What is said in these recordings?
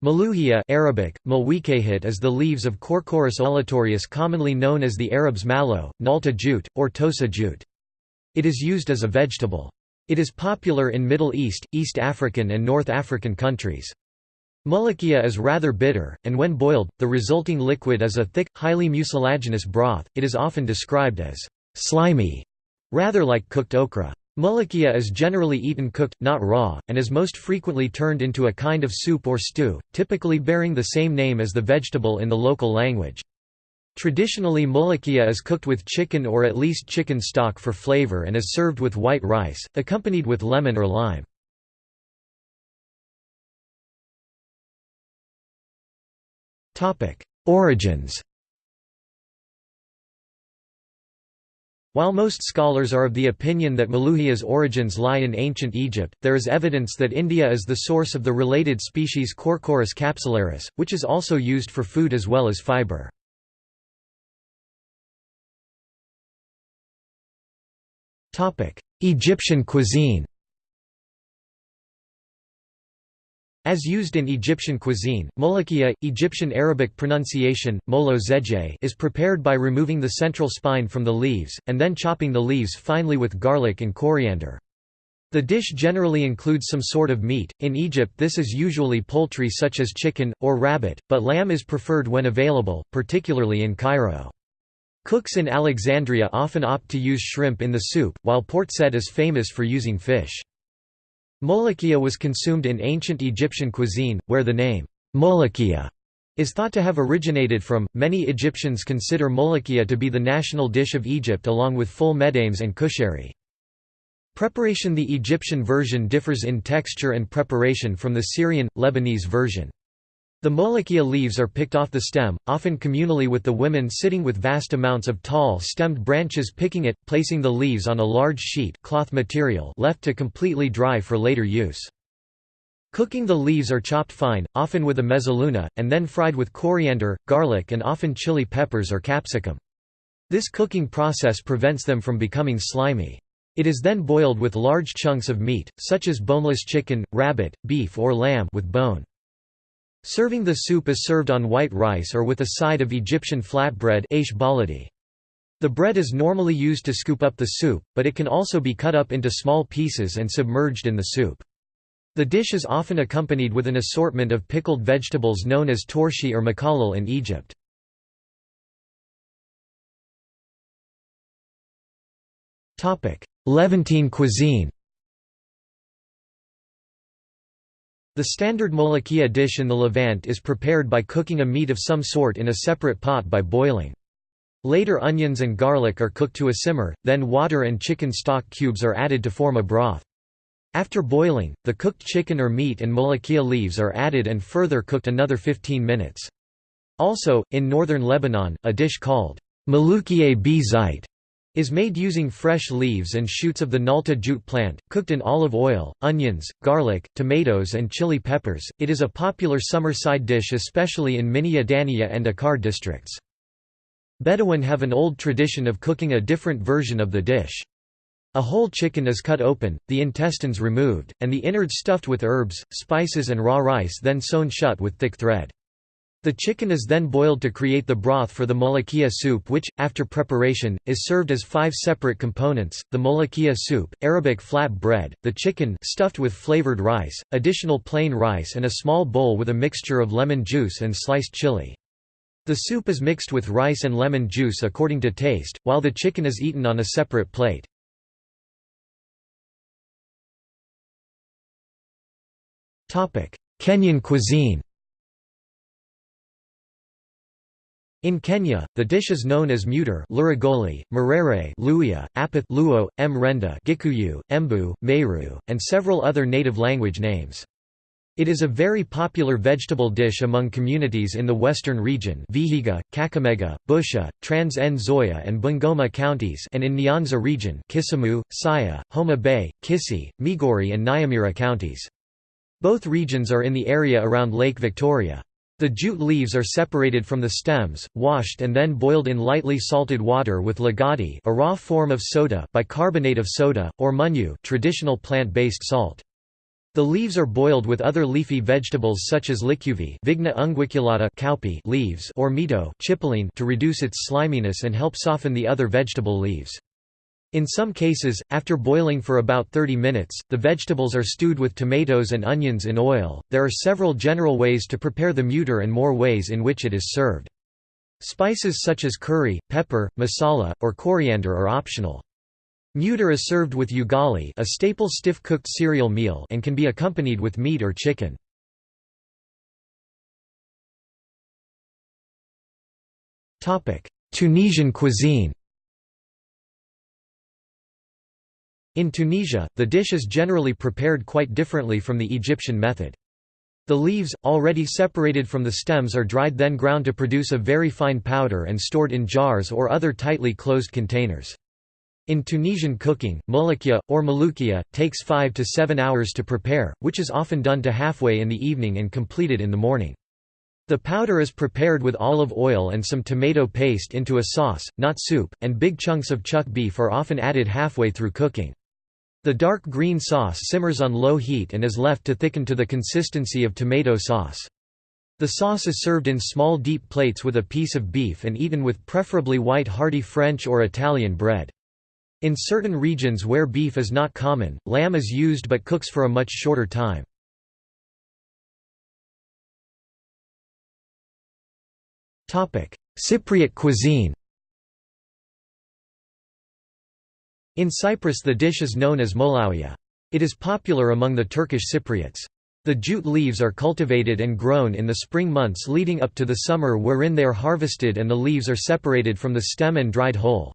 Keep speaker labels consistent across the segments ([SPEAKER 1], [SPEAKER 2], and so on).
[SPEAKER 1] Maluhia Arabic, Mulwikahit is the leaves of Corchorus olitorius commonly known as the Arabs mallow, nalta jute, or tossa jute. It is used as a vegetable. It is popular in Middle East, East African and North African countries. Molokhia is rather bitter, and when boiled, the resulting liquid is a thick, highly mucilaginous broth. It is often described as slimy, rather like cooked okra. Molokhia is generally eaten cooked, not raw, and is most frequently turned into a kind of soup or stew, typically bearing the same name as the vegetable in the local language. Traditionally molokhia is cooked with chicken or at least chicken stock for flavor and is served with white rice, accompanied with lemon or lime. Origins While most scholars are of the opinion that Maluhia's origins lie in ancient Egypt, there is evidence that India is the source of the related species Corchorus capsularis, which is also used for food as well as fiber. Egyptian cuisine As used in Egyptian cuisine, molokhia, Egyptian Arabic pronunciation, molo is prepared by removing the central spine from the leaves, and then chopping the leaves finely with garlic and coriander. The dish generally includes some sort of meat, in Egypt this is usually poultry such as chicken, or rabbit, but lamb is preferred when available, particularly in Cairo. Cooks in Alexandria often opt to use shrimp in the soup, while Port Said is famous for using fish. Molokhia was consumed in ancient Egyptian cuisine, where the name, Molokhia, is thought to have originated from. Many Egyptians consider molokhia to be the national dish of Egypt along with ful medames and kushari. Preparation The Egyptian version differs in texture and preparation from the Syrian, Lebanese version. The molokhia leaves are picked off the stem, often communally with the women sitting with vast amounts of tall stemmed branches picking it, placing the leaves on a large sheet cloth material left to completely dry for later use. Cooking the leaves are chopped fine, often with a mezzaluna, and then fried with coriander, garlic and often chili peppers or capsicum. This cooking process prevents them from becoming slimy. It is then boiled with large chunks of meat, such as boneless chicken, rabbit, beef or lamb with bone. Serving the soup is served on white rice or with a side of Egyptian flatbread The bread is normally used to scoop up the soup, but it can also be cut up into small pieces and submerged in the soup. The dish is often accompanied with an assortment of pickled vegetables known as torshi or makallal in Egypt. Levantine cuisine The standard molokhia dish in the Levant is prepared by cooking a meat of some sort in a separate pot by boiling. Later onions and garlic are cooked to a simmer, then water and chicken stock cubes are added to form a broth. After boiling, the cooked chicken or meat and molokhia leaves are added and further cooked another 15 minutes. Also, in northern Lebanon, a dish called malukiye b zait is made using fresh leaves and shoots of the nalta jute plant, cooked in olive oil, onions, garlic, tomatoes and chili peppers. It is a popular summer side dish especially in Minya Dania and Akkar districts. Bedouin have an old tradition of cooking a different version of the dish. A whole chicken is cut open, the intestines removed, and the innards stuffed with herbs, spices and raw rice then sewn shut with thick thread. The chicken is then boiled to create the broth for the molokhia soup which, after preparation, is served as five separate components, the molokhia soup, Arabic flat bread, the chicken stuffed with flavored rice, additional plain rice and a small bowl with a mixture of lemon juice and sliced chili. The soup is mixed with rice and lemon juice according to taste, while the chicken is eaten on a separate plate. Kenyan cuisine In Kenya, the dish is known as muter Luragoli, Murere Luhya, Apath Luo, Mrenda Gikuyu, Embu, Meru, and several other native language names. It is a very popular vegetable dish among communities in the western region Vihiga, Kakamega, Busia, Trans-Nzoia and Bungoma counties and in Nyanza region Kisumu, Siaya, Homa Bay, Kisii, Migori and Nyamira counties. Both regions are in the area around Lake Victoria. The jute leaves are separated from the stems, washed and then boiled in lightly salted water with lagadi a raw form of soda, bicarbonate of soda, or munyu traditional plant-based salt. The leaves are boiled with other leafy vegetables such as licuvy Vigna unguiculata cowpea leaves or mito to reduce its sliminess and help soften the other vegetable leaves. In some cases, after boiling for about 30 minutes, the vegetables are stewed with tomatoes and onions in oil. There are several general ways to prepare the mutar and more ways in which it is served. Spices such as curry, pepper, masala, or coriander are optional. Mutar is served with ugali a staple stiff-cooked cereal meal and can be accompanied with meat or chicken. Topic: Tunisian cuisine In Tunisia, the dish is generally prepared quite differently from the Egyptian method. The leaves, already separated from the stems are dried then ground to produce a very fine powder and stored in jars or other tightly closed containers. In Tunisian cooking, mouloukia, or maloukia, takes 5 to 7 hours to prepare, which is often done to halfway in the evening and completed in the morning. The powder is prepared with olive oil and some tomato paste into a sauce, not soup, and big chunks of chuck beef are often added halfway through cooking. The dark green sauce simmers on low heat and is left to thicken to the consistency of tomato sauce. The sauce is served in small deep plates with a piece of beef and eaten with preferably white hearty French or Italian bread. In certain regions where beef is not common, lamb is used but cooks for a much shorter time. Cypriot cuisine In Cyprus the dish is known as molaouia. It is popular among the Turkish Cypriots. The jute leaves are cultivated and grown in the spring months leading up to the summer wherein they are harvested and the leaves are separated from the stem and dried whole.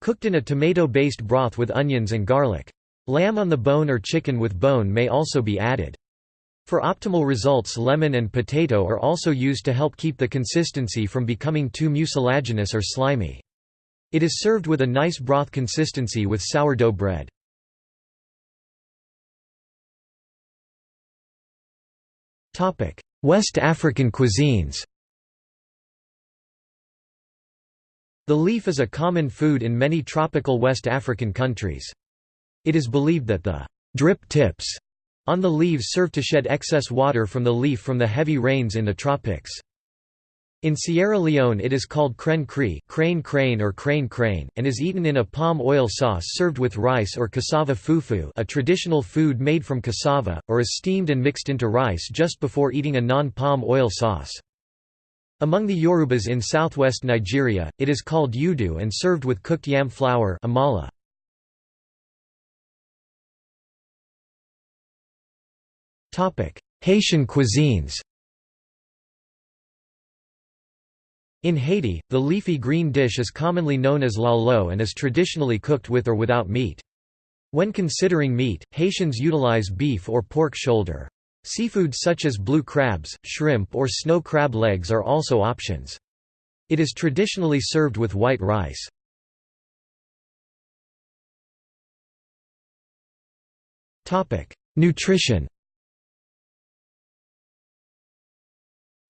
[SPEAKER 1] Cooked in a tomato-based broth with onions and garlic. Lamb on the bone or chicken with bone may also be added. For optimal results lemon and potato are also used to help keep the consistency from becoming too mucilaginous or slimy. It is served with a nice broth consistency with sourdough bread. West African cuisines The leaf is a common food in many tropical West African countries. It is believed that the drip tips on the leaves serve to shed excess water from the leaf from the heavy rains in the tropics. In Sierra Leone it is called crane cree crane crane or crane crane, and is eaten in a palm oil sauce served with rice or cassava fufu a traditional food made from cassava, or is steamed and mixed into rice just before eating a non-palm oil sauce. Among the Yorubas in southwest Nigeria, it is called udu and served with cooked yam flour amala. Haitian cuisines In Haiti, the leafy green dish is commonly known as lalo and is traditionally cooked with or without meat. When considering meat, Haitians utilize beef or pork shoulder. Seafood such as blue crabs, shrimp or snow crab legs are also options. It is traditionally served with white rice. Nutrition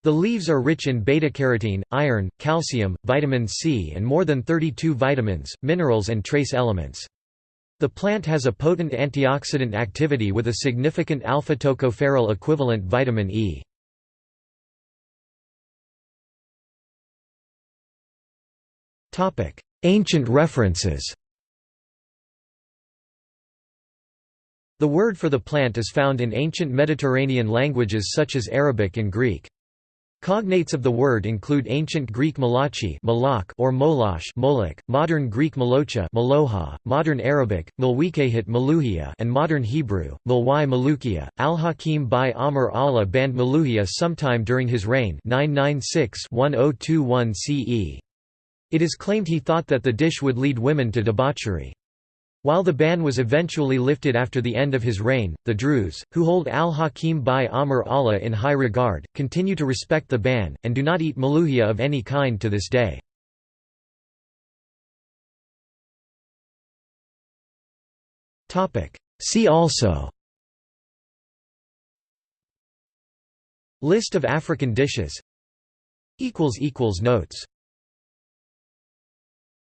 [SPEAKER 1] The leaves are rich in beta-carotene, iron, calcium, vitamin C and more than 32 vitamins, minerals and trace elements. The plant has a potent antioxidant activity with a significant alpha-tocopherol equivalent vitamin E. Ancient references The word for the plant is found in ancient Mediterranean languages such as Arabic and Greek. Cognates of the word include ancient Greek malachi or molash molek, modern Greek malocha maloha, modern Arabic, malwikehit maluhia and modern Hebrew, malwai malukia. Al-Hakim bi-Amr Allah banned maluhia sometime during his reign 996-1021 CE. It is claimed he thought that the dish would lead women to debauchery. While the ban was eventually lifted after the end of his reign, the Druze, who hold al-Hakim bi-Amr Allah in high regard, continue to respect the ban, and do not eat maluhia of any kind to this day. See also List of African dishes Notes